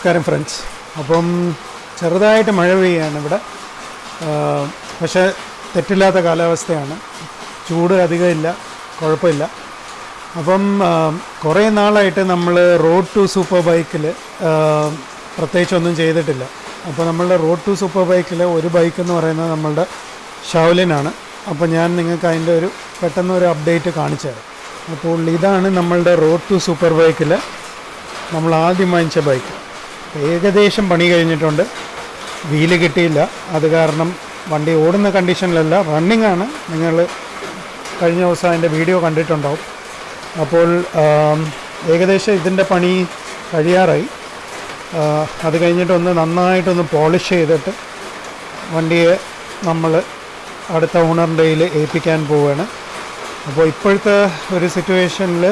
നമസ്കാരം ഫ്രണ്ട്സ്. അപ്പം ചെറുതായിട്ട് മഴ പെയ്യാണ് ഇവിടെ. പക്ഷേ തെറ്റില്ലാത്ത കാലാവസ്ഥയാണ്. ചൂട് അധികമില്ല കുഴപ്പമില്ല. അപ്പം കുറേ നാളായിട്ട് നമ്മൾ റോഡ് ടു സൂപ്പർ ബൈക്കിൽ പ്രത്യേകിച്ചൊന്നും ചെയ്തിട്ടില്ല. അപ്പോൾ നമ്മളുടെ റോഡ് ടു സൂപ്പർ ബൈക്കിൽ ഒരു ബൈക്ക് എന്ന് പറയുന്നത് നമ്മളുടെ ഷൗലിനാണ് അപ്പോൾ ഞാൻ നിങ്ങൾക്ക് അതിന്റെ ഒരു പെട്ടെന്ന് ഒരു അപ്ഡേറ്റ് കാണിച്ചു അപ്പോൾ ഇതാണ് നമ്മളുടെ റോഡ് ടു സൂപ്പർ ബൈക്കിൽ നമ്മൾ ആദ്യം വാങ്ങിച്ച ബൈക്ക്. ഏകദേശം പണി കഴിഞ്ഞിട്ടുണ്ട്. വീൽ കിട്ടിയില്ല. അത് കാരണം വണ്ടി ഓടുന്ന കണ്ടീഷനിലല്ല റണ്ണിംഗ് ആണ്. നിങ്ങൾ കഴിഞ്ഞ ദിവസം അതിന്റെ വീഡിയോ കണ്ടിട്ടുണ്ടാവും. അപ്പോൾ ഏകദേശം ഇതിന്റെ പണി കഴിയാറായി. അത് കഴിഞ്ഞിട്ടൊന്ന് നന്നായിട്ടൊന്ന് പോളിഷ് ചെയ്തിട്ട് വണ്ടിയെ നമ്മൾ അടുത്ത ഓണറിന്റെ കയ്യിൽ ഏൽപ്പിക്കാൻ പോവുകയാണ് അപ്പോൾ ഇപ്പോഴത്തെ ഒരു സിറ്റുവേഷനിൽ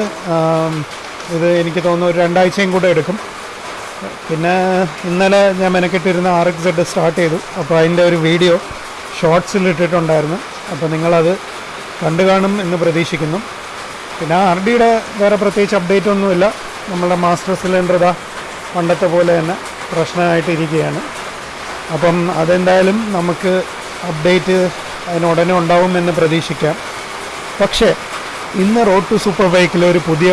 ഇത് എനിക്ക് തോന്നുന്നു ഒരു രണ്ടാഴ്ചയും കൂടെ എടുക്കും. പിന്നെ ഇന്നലെ ഞാൻ മെനക്കെട്ടിരുന്ന ആർ എക്സ് സെഡ് സ്റ്റാർട്ട് ചെയ്തു. അപ്പോൾ അതിന്റെ ഒരു വീഡിയോ ഷോർട്സിൽ ഇട്ടിട്ടുണ്ടായിരുന്നു. അപ്പോൾ നിങ്ങളത് കണ്ടു കാണും എന്ന് പ്രതീക്ഷിക്കുന്നു. പിന്നെ ആർ ഡിയുടെ വേറെ പ്രത്യേകിച്ച് അപ്ഡേറ്റ് ഒന്നുമില്ല. നമ്മളുടെ മാസ്റ്റർ സിലിണ്ടർ ഇതാ പണ്ടത്തെ പോലെ തന്നെ പ്രശ്നമായിട്ട് ഇരിക്കുകയാണ്. അപ്പം അതെന്തായാലും നമുക്ക് അപ്ഡേറ്റ് അതിനുടനെ ഉണ്ടാവും എന്ന് പ്രതീക്ഷിക്കാം. പക്ഷേ ഇന്ന് റോഡ് ടു സൂപ്പർ ബൈക്കിൽ ഒരു പുതിയ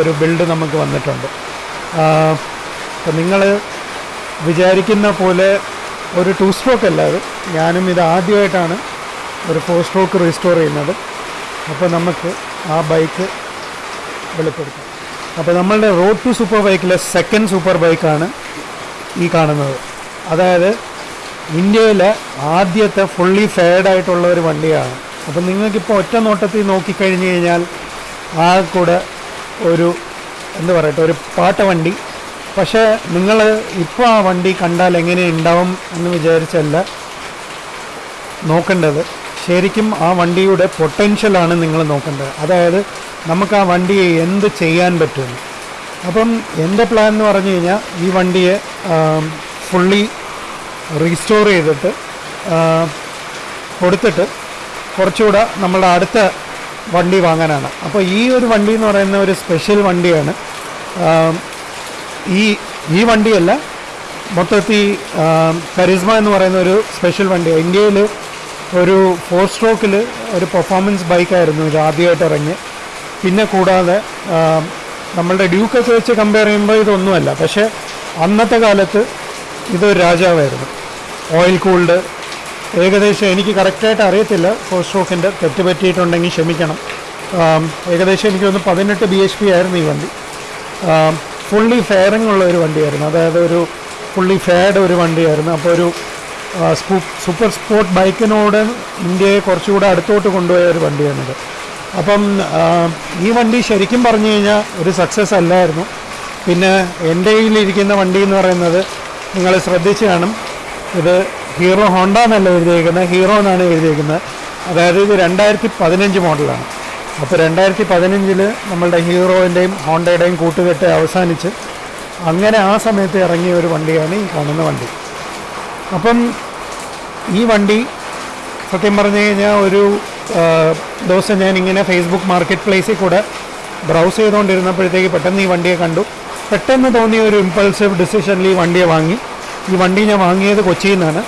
ഒരു ബിൽഡ് നമുക്ക് വന്നിട്ടുണ്ട്. അപ്പം നിങ്ങൾ വിചാരിക്കുന്ന പോലെ ഒരു ടു സ്ട്രോക്ക് അല്ല അത്. ഞാനും ഇത് ആദ്യമായിട്ടാണ് ഒരു ഫോർ സ്ട്രോക്ക് റീസ്റ്റോർ ചെയ്യുന്നത്. അപ്പോൾ നമുക്ക് ആ ബൈക്ക് വെളിപ്പെടുത്താം. അപ്പോൾ നമ്മളുടെ റോഡ് ടു സൂപ്പർ ബൈക്കിലെ സെക്കൻഡ് സൂപ്പർ ബൈക്കാണ് ഈ കാണുന്നത്. അതായത് ഇന്ത്യയിലെ ആദ്യത്തെ ഫുള്ളി ഫെയർഡ് ആയിട്ടുള്ള ഒരു വണ്ടിയാണ്. അപ്പം നിങ്ങൾക്കിപ്പോൾ ഒറ്റ നോട്ടത്തിൽ നോക്കിക്കഴിഞ്ഞ് കഴിഞ്ഞാൽ ആ കൂടെ ഒരു എന്താ പറയട്ടെ ഒരു പാട്ട വണ്ടി പക്ഷേ നിങ്ങൾ ഇപ്പോൾ ആ വണ്ടി കണ്ടാൽ എങ്ങനെ ഉണ്ടാവും എന്ന് വിചാരിച്ചല്ല നോക്കേണ്ടത്. ശരിക്കും ആ വണ്ടിയുടെ പൊട്ടൻഷ്യലാണ് നിങ്ങൾ നോക്കേണ്ടത്. അതായത് നമുക്ക് ആ വണ്ടിയെ എന്ത് ചെയ്യാൻ പറ്റുമെന്ന് അപ്പം എന്റെ പ്ലാൻ എന്ന് പറഞ്ഞു കഴിഞ്ഞാൽ ഈ വണ്ടിയെ ഫുള്ളി റീസ്റ്റോർ ചെയ്തിട്ട് കൊടുത്തിട്ട് കുറച്ചുകൂടെ നമ്മളുടെ അടുത്ത വണ്ടി വാങ്ങാനാണ്. അപ്പോൾ ഈ ഒരു വണ്ടി എന്ന് പറയുന്ന ഒരു സ്പെഷ്യൽ വണ്ടിയാണ് ഈ ഈ വണ്ടിയല്ല. മൊത്തത്തിൽ കരിസ്മ എന്ന് പറയുന്ന ഒരു സ്പെഷ്യൽ വണ്ടി ഇന്ത്യയിൽ ഒരു ഫോർ സ്ട്രോക്കിൽ ഒരു പെർഫോമൻസ് ബൈക്കായിരുന്നു ഇത് ആദ്യമായിട്ട് ഇറങ്ങി പിന്നെ കൂടാതെ നമ്മളുടെ ഡ്യൂക്കൊക്കെ വെച്ച് കമ്പയർ ചെയ്യുമ്പോൾ ഇതൊന്നുമല്ല. പക്ഷേ അന്നത്തെ കാലത്ത് ഇതൊരു രാജാവായിരുന്നു. ഓയിൽ കൂൾഡ് ഏകദേശം എനിക്ക് കറക്റ്റായിട്ട് അറിയത്തില്ല. ഫോർ സ്ട്രോക്കിന്റെ തെറ്റ് പറ്റിയിട്ടുണ്ടെങ്കിൽ ക്ഷമിക്കണം. ഏകദേശം എനിക്ക് തോന്നുന്നു പതിനെട്ട് ബി എച്ച് പി ആയിരുന്നു ഈ വണ്ടി. ഫുള്ളി ഫെയറിംഗ് ഉള്ള ഒരു വണ്ടിയായിരുന്നു. അതായത് ഒരു ഫുള്ളി ഫെയർഡ് ഒരു വണ്ടിയായിരുന്നു. അപ്പോൾ ഒരു സൂപ്പർ സ്പോർട്ട് ബൈക്കിനോട് ഇന്ത്യയെ കുറച്ചുകൂടെ അടുത്തോട്ട് കൊണ്ടുപോയ ഒരു വണ്ടിയാണിത്. അപ്പം ഈ വണ്ടി ശരിക്കും പറഞ്ഞു കഴിഞ്ഞാൽ ഒരു സക്സസ് അല്ലായിരുന്നു. പിന്നെ എന്റെ കയ്യിലിരിക്കുന്ന വണ്ടി എന്ന് പറയുന്നത് നിങ്ങൾ ശ്രദ്ധിച്ച് കാണും. ഇത് ഹീറോ ഹോണ്ട എന്നല്ല എഴുതിയേക്കുന്നത്. ഹീറോ എന്നാണ് എഴുതിയേക്കുന്നത്. അതായത് ഇത് രണ്ടായിരത്തി പതിനഞ്ച് മോഡലാണ്. അപ്പോൾ രണ്ടായിരത്തി പതിനഞ്ചിൽ നമ്മളുടെ ഹീറോയിന്റെയും ഹോണ്ടയുടെയും കൂട്ടുകെട്ട് അവസാനിച്ച് അങ്ങനെ ആ സമയത്ത് ഇറങ്ങിയ ഒരു വണ്ടിയാണ് ഈ കാണുന്ന വണ്ടി. അപ്പം ഈ വണ്ടി സത്യം പറഞ്ഞു കഴിഞ്ഞാൽ ഒരു ദിവസം ഞാൻ ഇങ്ങനെ ഫേസ്ബുക്ക് മാർക്കറ്റ് പ്ലേസിൽ കൂടെ ബ്രൗസ് ചെയ്തുകൊണ്ടിരുന്നപ്പോഴത്തേക്ക് പെട്ടെന്ന് ഈ വണ്ടിയെ കണ്ടു. പെട്ടെന്ന് തോന്നിയ ഒരു ഇമ്പൾസീവ് ഡിസിഷനിൽ ഈ വണ്ടിയെ വാങ്ങി. ഈ വണ്ടി ഞാൻ വാങ്ങിയത് കൊച്ചിയിൽ നിന്നാണ്.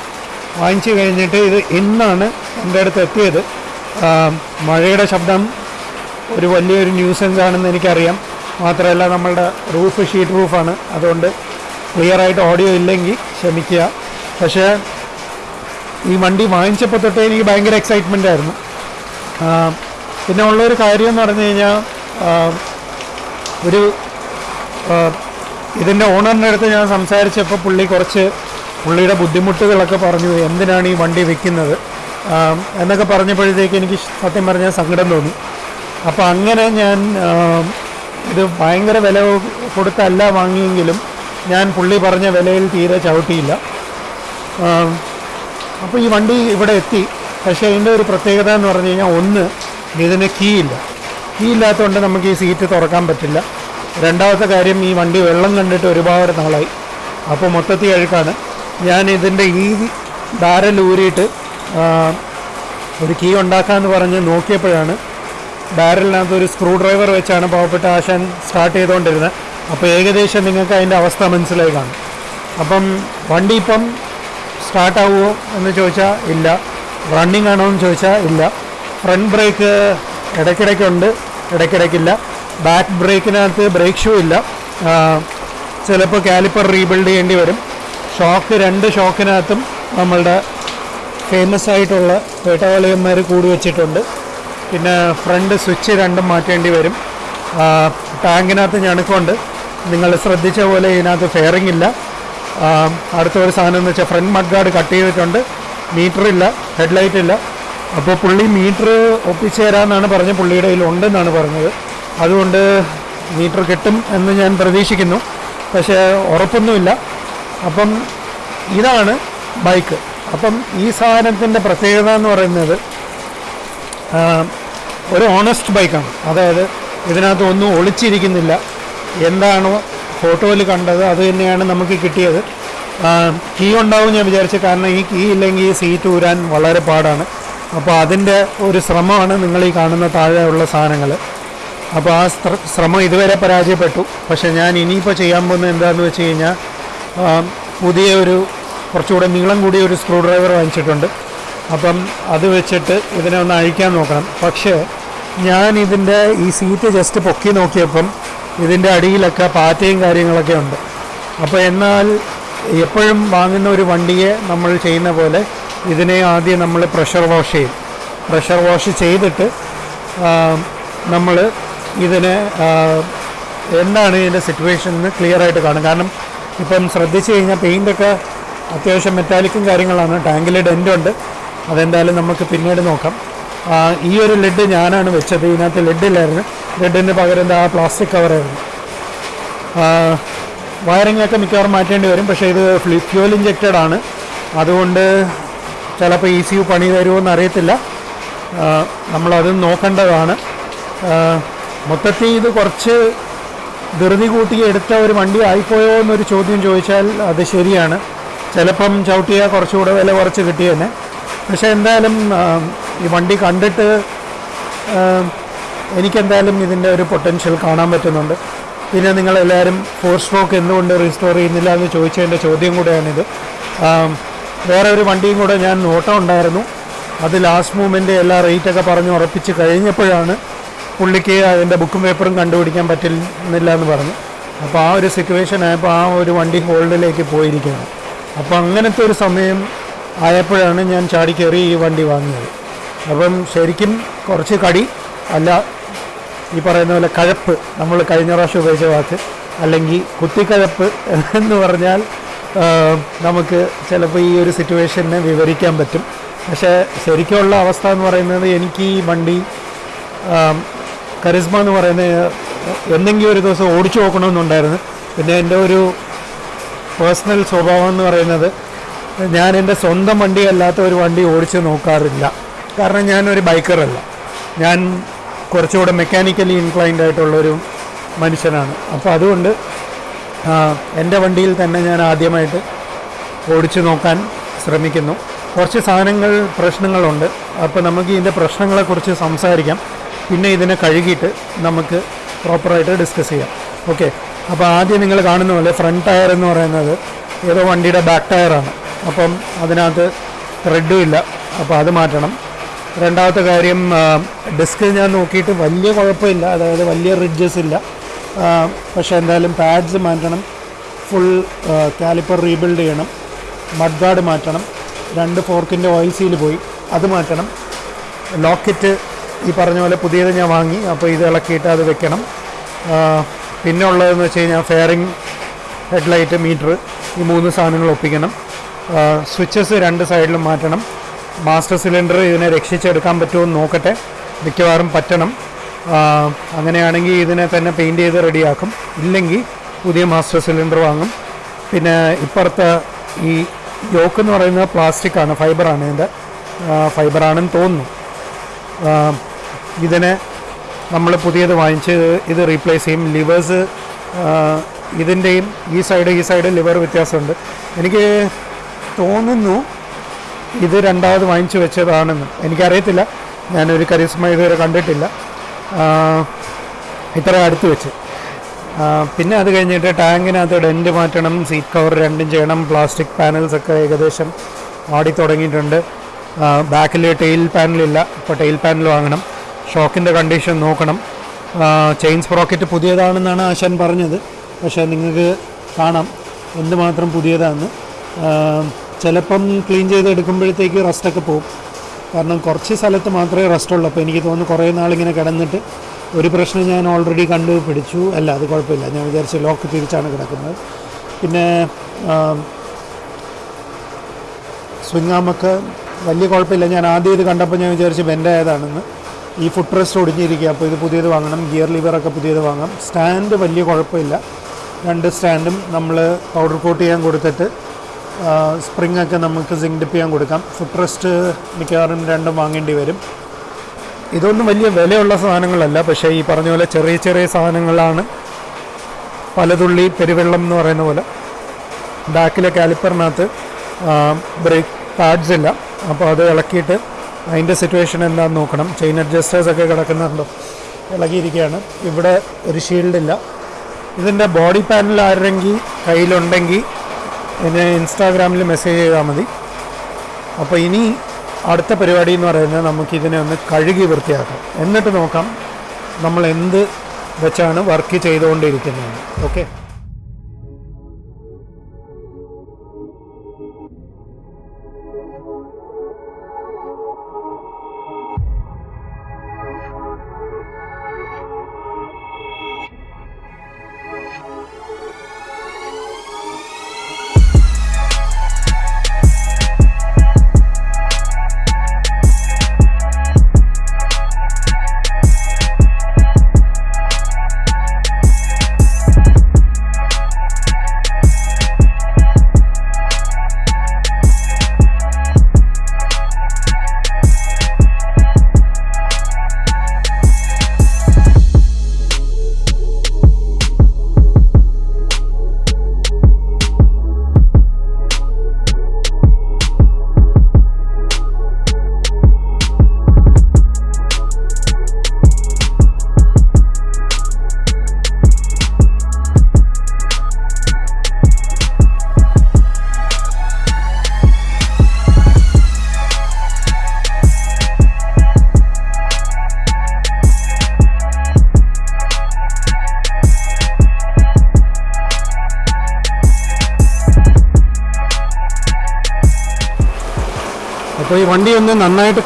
വാങ്ങിച്ചു കഴിഞ്ഞിട്ട് ഇത് ഇന്നാണ് എന്റെ അടുത്ത് എത്തിയത്. മഴയുടെ ശബ്ദം ഒരു വലിയൊരു ന്യൂസൻസ് ആണെന്ന് എനിക്കറിയാം. മാത്രമല്ല നമ്മളുടെ റൂഫ് ഷീറ്റ് റൂഫാണ് അതുകൊണ്ട് ക്ലിയർ ആയിട്ട് ഓഡിയോ ഇല്ലെങ്കിൽ ക്ഷമിക്കുക. പക്ഷേ ഈ വണ്ടി വാങ്ങിച്ചപ്പോൾ തൊട്ടേ എനിക്ക് ഭയങ്കര എക്സൈറ്റ്മെന്റ് ആയിരുന്നു. പിന്നെ ഉള്ളൊരു കാര്യം എന്ന് പറഞ്ഞു കഴിഞ്ഞാൽ ഒരു ഇതിന്റെ ഓണറിന്റെ അടുത്ത് ഞാൻ സംസാരിച്ചപ്പോൾ പുള്ളി കുറച്ച് പുള്ളിയുടെ ബുദ്ധിമുട്ടുകളൊക്കെ പറഞ്ഞു എന്തിനാണ് ഈ വണ്ടി വിൽക്കുന്നത്? എന്നൊക്കെ പറഞ്ഞപ്പോഴത്തേക്ക് എനിക്ക് സത്യം പറഞ്ഞാൽ സങ്കടം തോന്നി. അപ്പോൾ അങ്ങനെ ഞാൻ ഇത് ഭയങ്കര വില കൊടുത്തല്ല വാങ്ങിയെങ്കിലും ഞാൻ പുള്ളി പറഞ്ഞ വിലയിൽ തീരെ ചവിട്ടിയില്ല. അപ്പോൾ ഈ വണ്ടി ഇവിടെ എത്തി. പക്ഷേ ഇതിന്റെ ഒരു പ്രത്യേകത എന്ന് പറഞ്ഞു കഴിഞ്ഞാൽ ഒന്ന് ഇതിന് കീ ഇല്ല കീ ഇല്ലാത്തതുകൊണ്ട് നമുക്ക് ഈ സീറ്റ് തുറക്കാൻ പറ്റില്ല. രണ്ടാമത്തെ കാര്യം ഈ വണ്ടി വെള്ളം കണ്ടിട്ട് ഒരുപാട് നാളായി. അപ്പോൾ മൊത്തത്തിൽ അഴുക്കാണ്. ഞാൻ ഇതിന്റെ ഈ ബാരൽ ഊരിയിട്ട് ഒരു കീ ഉണ്ടാക്കാമെന്ന് പറഞ്ഞ് നോക്കിയപ്പോഴാണ് ബാരലിനകത്ത് ഒരു സ്ക്രൂ ഡ്രൈവർ വെച്ചാണ് പാവപ്പെട്ട ആശാൻ സ്റ്റാർട്ട് ചെയ്തുകൊണ്ടിരുന്നത്. അപ്പോൾ ഏകദേശം നിങ്ങൾക്ക് അതിന്റെ അവസ്ഥ മനസ്സിലായി കാണും. അപ്പം വണ്ടി ഇപ്പം സ്റ്റാർട്ടാവുമോ എന്ന് ചോദിച്ചാൽ ഇല്ല. റണ്ണിങ് ആണോ എന്ന് ചോദിച്ചാൽ ഇല്ല. ഫ്രണ്ട് ബ്രേക്ക് ഇടയ്ക്കിടയ്ക്കുണ്ട് ഇടയ്ക്കിടയ്ക്കില്ല. ബാക്ക് ബ്രേക്കിനകത്ത് ബ്രേക്ക് ഷൂ ഇല്ല. ചിലപ്പോൾ കാലിപ്പർ റീബിൽഡ് ചെയ്യേണ്ടി വരും. ഷോക്ക് രണ്ട് ഷോക്കിനകത്തും നമ്മളുടെ ഫേമസ് ആയിട്ടുള്ള വേട്ടവാളിയന്മാർ കൂടി വെച്ചിട്ടുണ്ട്. പിന്നെ ഫ്രണ്ട് സ്വിച്ച് രണ്ടും മാറ്റേണ്ടി വരും. ടാങ്കിനകത്ത് ഞണുക്കുണ്ട്. നിങ്ങൾ ശ്രദ്ധിച്ച പോലെ ഇതിനകത്ത് ഫെയറിംഗ് ഇല്ല. അടുത്ത ഒരു സാധനം എന്ന് വെച്ചാൽ ഫ്രണ്ട് മഡ്ഗാർഡ് കട്ട് ചെയ്തിട്ടുണ്ട്. മീറ്റർ ഇല്ല ഹെഡ്ലൈറ്റ് ഇല്ല. അപ്പോൾ പുള്ളി മീറ്റർ ഒപ്പിച്ചു തരാമെന്നാണ് പറഞ്ഞ പുള്ളിയുടെ കയ്യിൽ ഉണ്ടെന്നാണ് പറഞ്ഞത്. അതുകൊണ്ട് മീറ്റർ കിട്ടും എന്ന് ഞാൻ പ്രതീക്ഷിക്കുന്നു. പക്ഷേ ഉറപ്പൊന്നുമില്ല. അപ്പം ഇതാണ് ബൈക്ക്. അപ്പം ഈ സാധനത്തിന്റെ പ്രത്യേകത എന്ന് പറയുന്നത് ഒരു ഓണസ്റ്റ് ബൈക്കാണ് അതായത് ഇതിനകത്ത് ഒന്നും ഒളിച്ചിരിക്കുന്നില്ല. എന്താണോ ഫോട്ടോയിൽ കണ്ടത് അത് തന്നെയാണ് നമുക്ക് കിട്ടിയത്. കീ ഉണ്ടാവും ഞാൻ വിചാരിച്ചു. കാരണം ഈ കീ ഇല്ലെങ്കിൽ ഈ സീറ്റ് ഊരാൻ വളരെ പാടാണ്. അപ്പോൾ അതിന്റെ ഒരു ശ്രമമാണ് നിങ്ങൾ ഈ കാണുന്ന താഴെയുള്ള സാധനങ്ങൾ. അപ്പോൾ ആ ശ്രമം ഇതുവരെ പരാജയപ്പെട്ടു. പക്ഷേ ഞാൻ ഇനിയിപ്പോൾ ചെയ്യാൻ പോകുന്നത് എന്താണെന്ന് വെച്ച് കഴിഞ്ഞാൽ പുതിയ ഒരു കുറച്ചുകൂടെ നീളം കൂടിയ ഒരു സ്ക്രൂ ഡ്രൈവർ വാങ്ങിച്ചിട്ടുണ്ട്. അപ്പം അത് വെച്ചിട്ട് ഇതിനെ ഒന്ന് അഴിക്കാൻ നോക്കണം. പക്ഷേ ഞാൻ ഇതിന്റെ ഈ സീറ്റ് ജസ്റ്റ് പൊക്കി നോക്കിയപ്പം ഇതിന്റെ അടിയിലൊക്കെ പാറ്റയും കാര്യങ്ങളൊക്കെ ഉണ്ട്. അപ്പോൾ എന്നാൽ എപ്പോഴും വാങ്ങുന്ന ഒരു വണ്ടിയെ നമ്മൾ ചെയ്യുന്ന പോലെ ഇതിനെ ആദ്യം നമ്മൾ പ്രഷർ വാഷ് ചെയ്യും. പ്രഷർ വാഷ് ചെയ്തിട്ട് നമ്മൾ ഇതിനെ എന്താണ് ഇതിന്റെ സിറ്റുവേഷൻ എന്ന് ക്ലിയർ ആയിട്ട് കാണും. കാരണം ഇപ്പം ശ്രദ്ധിച്ചു കഴിഞ്ഞാൽ പെയിന്റൊക്കെ അത്യാവശ്യം മെറ്റാലിക്കും കാര്യങ്ങളാണ്. ടാങ്കിൽ ഡെന്റ് ഉണ്ട്. അതെന്തായാലും നമുക്ക് പിന്നീട് നോക്കാം. ഈ ഒരു ലെഡ് ഞാനാണ് വെച്ചത്. ഇതിനകത്ത് ലെഡ് ഇല്ലായിരുന്നു. ലെഡിന് പകരം ആ പ്ലാസ്റ്റിക് കവറായിരുന്നു വയറിംഗ് ഒക്കെ മിക്കവാറും മാറ്റേണ്ടി വരും. പക്ഷേ ഇത് ഫ്യൂൽ ഇഞ്ചക്റ്റഡ് ആണ്. അതുകൊണ്ട് ചിലപ്പോൾ ഇ സി യു പണി തരുമോ എന്ന് അറിയത്തില്ല നമ്മളത് നോക്കേണ്ടതാണ്. മൊത്തത്തിൽ ഇത് കുറച്ച് ധൃതി കൂട്ടി എടുത്ത ഒരു വണ്ടി ആയിപ്പോയോ എന്നൊരു ചോദ്യം ചോദിച്ചാൽ അത് ശരിയാണ്. ചിലപ്പം ചവിട്ടിയാൽ കുറച്ചുകൂടെ വില കുറച്ച് കിട്ടിയെന്നെ പക്ഷേ എന്തായാലും ഈ വണ്ടി കണ്ടിട്ട് എനിക്കെന്തായാലും ഇതിന്റെ ഒരു പൊട്ടൻഷ്യൽ കാണാൻ പറ്റുന്നുണ്ട്. പിന്നെ നിങ്ങളെല്ലാവരും ഫോർ സ്ട്രോക്ക് എന്തുകൊണ്ട് റീസ്റ്റോർ ചെയ്യുന്നില്ല എന്ന് ചോദിച്ചതിന്റെ ചോദ്യം കൂടെയാണിത്. വേറെ ഒരു വണ്ടിയും കൂടെ ഞാൻ നോട്ടം ഉണ്ടായിരുന്നു. അത് ലാസ്റ്റ് മൂമെന്റ് എല്ലാ റേറ്റൊക്കെ പറഞ്ഞ് ഉറപ്പിച്ച് കഴിഞ്ഞപ്പോഴാണ് പുള്ളിക്ക് അതിന്റെ ബുക്കും പേപ്പറും കണ്ടുപിടിക്കാൻ പറ്റുന്നില്ല എന്ന് പറഞ്ഞു. അപ്പോൾ ആ ഒരു സിറ്റുവേഷൻ ആയപ്പോൾ ആ ഒരു വണ്ടി ഹോൾഡിലേക്ക് പോയിരിക്കുകയാണ്. അപ്പോൾ അങ്ങനത്തെ ഒരു സമയം ആയപ്പോഴാണ് ഞാൻ ചാടിക്കയറി ഈ വണ്ടി വാങ്ങിയത്. അപ്പം ശരിക്കും കുറച്ച് കടി അല്ല ഈ പറയുന്ന പോലെ കഴപ്പ് നമ്മൾ കഴിഞ്ഞ പ്രാവശ്യം ഉപയോഗിച്ച വാക്ക് അല്ലെങ്കിൽ കുത്തിക്കഴപ്പ് എന്ന് പറഞ്ഞാൽ നമുക്ക് ചിലപ്പോൾ ഈ ഒരു സിറ്റുവേഷനെ വിവരിക്കാൻ പറ്റും. പക്ഷേ ശരിക്കുള്ള അവസ്ഥ എന്ന് പറയുന്നത് എനിക്ക് ഈ വണ്ടി കരിസ്മ എന്ന് പറയുന്ന എന്തെങ്കിലും ഒരു ദിവസം ഓടിച്ചു നോക്കണമെന്നുണ്ടായിരുന്നു. പിന്നെ എന്റെ ഒരു പേഴ്സണൽ സ്വഭാവം എന്ന് പറയുന്നത് ഞാൻ എന്റെ സ്വന്തം വണ്ടി അല്ലാത്ത ഒരു വണ്ടി ഓടിച്ച് നോക്കാറില്ല. കാരണം ഞാനൊരു ബൈക്കറല്ല. ഞാൻ കുറച്ചുകൂടെ മെക്കാനിക്കലി ഇൻക്ലൈൻഡ് ആയിട്ടുള്ളൊരു മനുഷ്യനാണ്. അപ്പോൾ അതുകൊണ്ട് എന്റെ വണ്ടിയിൽ തന്നെ ഞാൻ ആദ്യമായിട്ട് ഓടിച്ചു നോക്കാൻ ശ്രമിക്കുന്നു. കുറച്ച് സാധനങ്ങൾ പ്രശ്നങ്ങളുണ്ട്. അപ്പോൾ നമുക്ക് ഇതിന്റെ പ്രശ്നങ്ങളെക്കുറിച്ച് സംസാരിക്കാം. പിന്നെ ഇതിനെ കഴുകിയിട്ട് നമുക്ക് പ്രോപ്പറായിട്ട് ഡിസ്കസ് ചെയ്യാം. ഓക്കെ അപ്പോൾ ആദ്യം നിങ്ങൾ കാണുന്ന പോലെ ഫ്രണ്ട് ടയർ എന്ന് പറയുന്നത് ഏതോ വണ്ടിയുടെ ബാക്ക് ടയറാണ് അപ്പം അതിനകത്ത് ത്രെഡും ഇല്ല. അപ്പോൾ അത് മാറ്റണം. രണ്ടാമത്തെ കാര്യം ഡിസ്ക് ഞാൻ നോക്കിയിട്ട് വലിയ കുഴപ്പമില്ല. അതായത് വലിയ റിഡ്ജസ് ഇല്ല. പക്ഷേ എന്തായാലും പാഡ്സ് മാറ്റണം. ഫുൾ കാലിപ്പർ റീബിൽഡ് ചെയ്യണം. മഡ് ഗാർഡ് മാറ്റണം. രണ്ട് ഫോർക്കിന്റെ ഓയിൽ സീൽ പോയി. അത് മാറ്റണം. ലോക്കറ്റ് ഈ പറഞ്ഞ പോലെ പുതിയത് ഞാൻ വാങ്ങി. അപ്പോൾ ഇത് ഇളക്കിയിട്ട് അത് വെക്കണം. പിന്നെ ഉള്ളതെന്ന് വെച്ച് കഴിഞ്ഞാൽ ഫെയറിങ് ഹെഡ്ലൈറ്റ് മീറ്റർ ഈ മൂന്ന് സാധനങ്ങൾ ഒപ്പിക്കണം. സ്വിച്ചസ് രണ്ട് സൈഡിലും മാറ്റണം. മാസ്റ്റർ സിലിണ്ടർ ഇതിനെ രക്ഷിച്ചെടുക്കാൻ പറ്റുമോ എന്ന് നോക്കട്ടെ. മിക്കവാറും പറ്റണം. അങ്ങനെയാണെങ്കിൽ ഇതിനെ തന്നെ പെയിന്റ് ചെയ്ത് റെഡിയാക്കും ഇല്ലെങ്കിൽ പുതിയ മാസ്റ്റർ സിലിണ്ടർ വാങ്ങും. പിന്നെ ഇപ്പുറത്ത് ഈ യോക്ക് എന്ന് പറയുന്നത് പ്ലാസ്റ്റിക് ആണ് ഫൈബറാണ് ഇതിന്റെ. ഫൈബറാണെന്ന് തോന്നുന്നു. ഇതിനെ നമ്മൾ പുതിയത് വാങ്ങിച്ച് ഇത് റീപ്ലേസ് ചെയ്യും. ലിവേഴ്സ് ഇതിന്റെയും ഈ സൈഡ് ഈ സൈഡ് ലിവർ വ്യത്യാസമുണ്ട്. എനിക്ക് തോന്നുന്നു. ഇത് രണ്ടാമത് വാങ്ങിച്ചു വെച്ചതാണെന്ന് എനിക്കറിയത്തില്ല. ഞാനൊരു കരിസ്മ ഇതുവരെ കണ്ടിട്ടില്ല. ഇത്ര അടുത്ത് വെച്ച്. പിന്നെ അത് കഴിഞ്ഞിട്ട് ടാങ്കിനകത്ത് ഡെന്റ് മാറ്റണം. സീറ്റ് കവർ രണ്ടും ചെയ്യണം. പ്ലാസ്റ്റിക് പാനൽസ് ഒക്കെ ഏകദേശം ആടി തുടങ്ങിയിട്ടുണ്ട്. ബാക്കിൽ ടെയിൽ പാനലില്ല ഇപ്പോൾ ടെയിൽ പാനൽ വാങ്ങണം. ഷോക്കിന്റെ കണ്ടീഷൻ നോക്കണം. ചെയിൻ സ്പ്രോക്കറ്റ് പുതിയതാണെന്നാണ് ആശാൻ പറഞ്ഞത്. പക്ഷേ നിങ്ങൾക്ക് കാണാം. എന്തുമാത്രം പുതിയതാണെന്ന് ചിലപ്പം ക്ലീൻ ചെയ്തെടുക്കുമ്പോഴത്തേക്ക് റസ്റ്റൊക്കെ പോകും കാരണം കുറച്ച് സ്ഥലത്ത് മാത്രമേ റസ്റ്റുള്ളൂ. അപ്പോൾ എനിക്ക് തോന്നുന്നു കുറേ നാളിങ്ങനെ കിടന്നിട്ട് ഒരു പ്രശ്നം ഞാൻ ഓൾറെഡി കണ്ടു പിടിച്ചു അല്ല അത് കുഴപ്പമില്ല. ഞാൻ വിചാരിച്ചു ലോക്ക് തിരിച്ചാണ് കിടക്കുന്നത്. പിന്നെ സ്വിങ്ങാമൊക്കെ വലിയ കുഴപ്പമില്ല. ഞാൻ ആദ്യം ഇത് കണ്ടപ്പോൾ ഞാൻ വിചാരിച്ചു ബെന്റ് ആയതാണെന്ന്. ഈ ഫുഡ് റെസ്റ്റ് ഒടിഞ്ഞിരിക്കുക. അപ്പോൾ ഇത് പുതിയത് വാങ്ങണം. ഗിയർ ലിവറൊക്കെ പുതിയത് വാങ്ങാം. സ്റ്റാൻഡ് വലിയ കുഴപ്പമില്ല. രണ്ട് സ്റ്റാൻഡും നമ്മൾ പൗഡർ കോട്ട് ചെയ്യാൻ കൊടുത്തിട്ട് സ്പ്രിംഗ് ഒക്കെ നമുക്ക് സിങ്ക് ഡിപ്പ് ചെയ്യാൻ കൊടുക്കാം. ഫുഡ് റെസ്റ്റ് മിക്കവാറും രണ്ടും വാങ്ങേണ്ടി വരും. ഇതൊന്നും വലിയ വിലയുള്ള സാധനങ്ങളല്ല. പക്ഷേ ഈ പറഞ്ഞ പോലെ ചെറിയ ചെറിയ സാധനങ്ങളാണ്. പലതുള്ളി പെരുവെള്ളം എന്ന് പറയുന്ന പോലെ. ബാക്കിലെ കാലിപ്പറിനകത്ത് ബ്രേക്ക് പാഡ്സ് ഇല്ല. അപ്പോൾ അത് ഇളക്കിയിട്ട് അതിന്റെ സിറ്റുവേഷൻ എന്താണെന്ന് നോക്കണം. ചെയിൻ അഡ്ജസ്റ്റേഴ്സ് ഒക്കെ കിടക്കുന്നുണ്ടോ? ഇളകിയിരിക്കുകയാണ്. ഇവിടെ ഒരു ഷീൽഡില്ല ഇതിന്റെ ബോഡി പാനൽ ആരെങ്കിൽ കയ്യിലുണ്ടെങ്കിൽ എന്നെ ഇൻസ്റ്റാഗ്രാമിൽ മെസ്സേജ് ചെയ്താൽ മതി. അപ്പോൾ ഇനി അടുത്ത പരിപാടി എന്ന് പറയുന്നത് നമുക്ക് ഇതിനെ ഒന്ന് കഴുകി വൃത്തിയാക്കാം. എന്നിട്ട് നോക്കാം നമ്മൾ എന്ത് വെച്ചാണ് വർക്ക് ചെയ്തുകൊണ്ടിരിക്കുന്നത്. ഓക്കെ?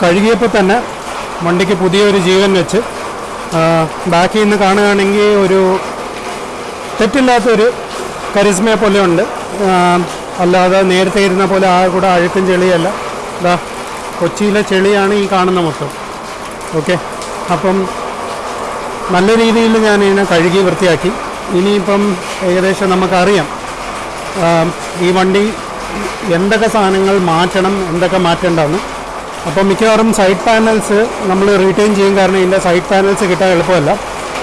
കഴുകിയപ്പോൾ തന്നെ വണ്ടിക്ക് പുതിയൊരു ജീവൻ വെച്ച് ബാക്കിൽ നിന്ന് കാണുകയാണെങ്കിൽ ഒരു തെറ്റില്ലാത്തൊരു കരിസ്മയെ പോലെ ഉണ്ട്. അല്ലാതെ നേരത്തെ ഇരുന്ന പോലെ ആ കൂടെ അഴുക്കും ചെളിയല്ല. ഇതാ കൊച്ചിയിലെ ചെളിയാണ് ഈ കാണുന്ന മൊത്തം. ഓക്കെ. അപ്പം നല്ല രീതിയിൽ ഞാൻ ഇതിനെ കഴുകി വൃത്തിയാക്കി. ഇനിയിപ്പം ഏകദേശം നമുക്കറിയാം ഈ വണ്ടി എന്തൊക്കെ സാധനങ്ങൾ മാറ്റണം എന്തൊക്കെ മാറ്റേണ്ടതെന്ന്. അപ്പോൾ മിക്കവാറും സൈഡ് പാനൽസ് നമ്മൾ റീറ്റെയിൻ ചെയ്യും. കാരണം ഇതിന്റെ സൈഡ് പാനൽസ് കിട്ടാൻ എളുപ്പമല്ല.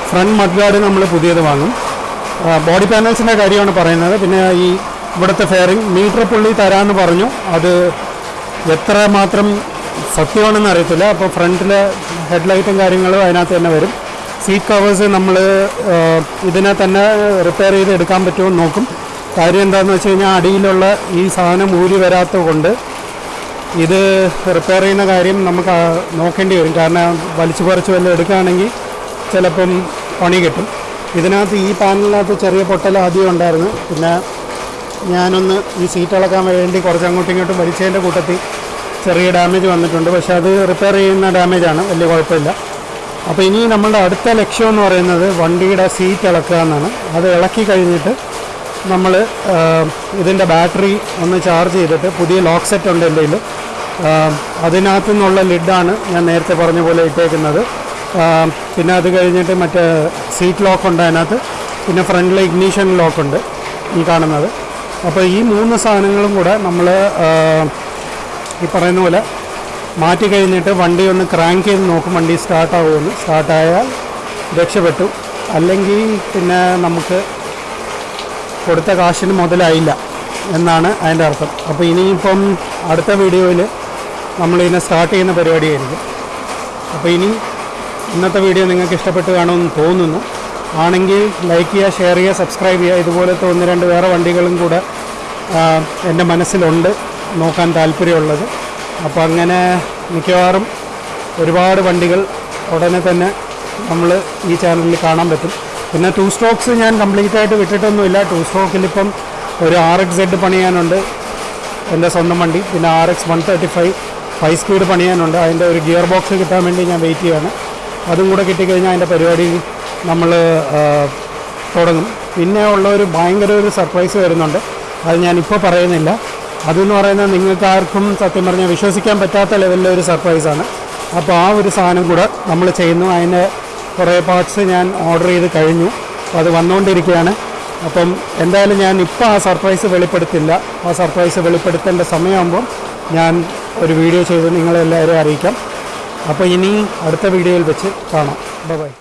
ഫ്രണ്ട് മഡ് ഗാർഡ് നമ്മൾ പുതിയത് വാങ്ങും. ബോഡി പാനൽസിന്റെ കാര്യമാണ് പറയുന്നത്. പിന്നെ ഈ ഇവിടുത്തെ ഫെയറിങ് മീറ്റർ പുള്ളി തരാമെന്ന് പറഞ്ഞു. അത് എത്ര മാത്രം സത്യമാണെന്ന് അറിയത്തില്ല. അപ്പോൾ ഫ്രണ്ടിലെ ഹെഡ്ലൈറ്റും കാര്യങ്ങളും അതിനകത്ത് തന്നെ വരും. സീറ്റ് കവേഴ്സ് നമ്മൾ ഇതിനെ തന്നെ റിപ്പയർ ചെയ്ത് എടുക്കാൻ പറ്റുമോ നോക്കും. കാര്യം എന്താണെന്ന് വെച്ച് കഴിഞ്ഞാൽ അടിയിലുള്ള ഈ സാധനം ഊരി വരാത്തത് കൊണ്ട് ഇത് റിപ്പയർ ചെയ്യുന്ന കാര്യം നമുക്ക് നോക്കേണ്ടി വരും. കാരണം വലിച്ചു പറിച്ച് വല്ലതും എടുക്കുകയാണെങ്കിൽ ചിലപ്പം പണി കിട്ടും. ഇതിനകത്ത് ഈ പാനലിനകത്ത് ചെറിയ പൊട്ടൽ ആദ്യം ഉണ്ടായിരുന്നു. പിന്നെ ഞാനൊന്ന് ഈ സീറ്റ് ഇളക്കാൻ വേണ്ടി കുറച്ച് അങ്ങോട്ടും ഇങ്ങോട്ടും വലിച്ചതിന്റെ കൂട്ടത്തിൽ ചെറിയ ഡാമേജ് വന്നിട്ടുണ്ട്. പക്ഷേ അത് റിപ്പയർ ചെയ്യുന്ന ഡാമേജാണ് വലിയ കുഴപ്പമില്ല. അപ്പോൾ ഇനി നമ്മളുടെ അടുത്ത ലക്ഷ്യം എന്ന് പറയുന്നത് വണ്ടിയുടെ സീറ്റ് ഇളക്കുക എന്നാണ്. അത് ഇളക്കി കഴിഞ്ഞിട്ട് നമ്മൾ ഇതിന്റെ ബാറ്ററി ഒന്ന് ചാർജ് ചെയ്തിട്ട് പുതിയ ലോക്ക് സെറ്റ് ഉണ്ട് എന്റെ അതിനകത്തു നിന്നുള്ള ലിഡാണ് ഞാൻ നേരത്തെ പറഞ്ഞ പോലെ ഇട്ടേക്കുന്നത്. പിന്നെ അത് കഴിഞ്ഞിട്ട് മറ്റേ സീറ്റ് ലോക്കുണ്ട് അതിനകത്ത്. പിന്നെ ഫ്രണ്ടിലെ ഇഗ്നീഷൻ ലോക്കുണ്ട് ഈ കാണുന്നത്. അപ്പോൾ ഈ മൂന്ന് സാധനങ്ങളും കൂടെ നമ്മൾ ഈ പറയുന്ന പോലെ മാറ്റി കഴിഞ്ഞിട്ട് വണ്ടി ഒന്ന് ക്രാങ്ക് ചെയ്ത് നോക്കും. വണ്ടി സ്റ്റാർട്ടാവുമെന്ന്. സ്റ്റാർട്ടായാൽ രക്ഷപ്പെട്ടു. അല്ലെങ്കിൽ പിന്നെ നമുക്ക് കൊടുത്ത കാശിന് മുതലായില്ല എന്നാണ് അതിന്റെ അർത്ഥം. അപ്പോൾ ഇനിയിപ്പം അടുത്ത വീഡിയോയിൽ നമ്മളിതിനെ സ്റ്റാർട്ട് ചെയ്യുന്ന പരിപാടിയായിരിക്കും. അപ്പോൾ ഇനി ഇന്നത്തെ വീഡിയോ നിങ്ങൾക്ക് ഇഷ്ടപ്പെട്ട് കാണുമെന്ന് തോന്നുന്നു. ആണെങ്കിൽ ലൈക്ക് ചെയ്യുക ഷെയർ ചെയ്യുക സബ്സ്ക്രൈബ് ചെയ്യുക. ഇതുപോലത്തെ ഒന്ന് രണ്ട് വേറെ വണ്ടികളും കൂടെ എന്റെ മനസ്സിലുണ്ട്. നോക്കാൻ താല്പര്യമുള്ളത്. അപ്പോൾ അങ്ങനെ മിക്കവാറും ഒരുപാട് വണ്ടികൾ ഉടനെ തന്നെ നമ്മൾ ഈ ചാനലിൽ കാണാൻ പറ്റും. പിന്നെ ടു സ്ട്രോക്സ് ഞാൻ കംപ്ലീറ്റ് ആയിട്ട് വിട്ടിട്ടൊന്നുമില്ല. ടു സ്ട്രോക്കിലിപ്പം ഒരു ആർ എക്സ് സെഡ് പണിയാനുണ്ട്. എന്റെ സ്വന്തം വണ്ടി. പിന്നെ R X one thirty five five speed പണിയാനുണ്ട്. അതിന്റെ ഒരു ഗിയർ ബോക്സ് കിട്ടാൻ വേണ്ടി ഞാൻ വെയിറ്റ് ചെയ്യാണ്. അതും കൂടെ കിട്ടിക്കഴിഞ്ഞാൽ അതിന്റെ പരിപാടി നമ്മൾ തുടങ്ങും. പിന്നെ ഉള്ള ഒരു ഭയങ്കര ഒരു സർപ്രൈസ് വരുന്നുണ്ട്. അത് ഞാനിപ്പോൾ പറയുന്നില്ല. അതെന്ന് പറയുന്നത് നിങ്ങൾക്ക് ആർക്കും സത്യം പറഞ്ഞാൽ വിശ്വസിക്കാൻ പറ്റാത്ത ലെവലിലെ ഒരു സർപ്രൈസാണ് അപ്പോൾ ആ ഒരു സാധനം കൂടെ നമ്മൾ ചെയ്യുന്നു. അതിന്റെ കുറേ പാർട്സ് ഞാൻ ഓർഡർ ചെയ്ത് കഴിഞ്ഞു. അപ്പോൾ അത് വന്നുകൊണ്ടിരിക്കുകയാണ്. അപ്പം എന്തായാലും ഞാൻ ഇപ്പോൾ ആ സർപ്രൈസ് വെളിപ്പെടുത്തില്ല. ആ സർപ്രൈസ് വെളിപ്പെടുത്തേണ്ട സമയമാകുമ്പോൾ ഞാൻ ഒരു വീഡിയോ ചെയ്ത് നിങ്ങളെല്ലാവരും അറിയിക്കാം. അപ്പോൾ ഇനി അടുത്ത വീഡിയോയിൽ വെച്ച് കാണാം. ബൈ.